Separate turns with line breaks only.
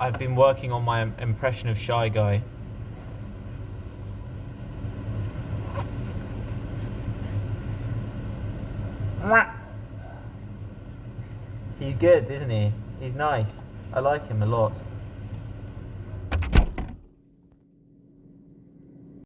I've been working on my impression of Shy Guy. He's good, isn't he? He's nice. I like him a lot.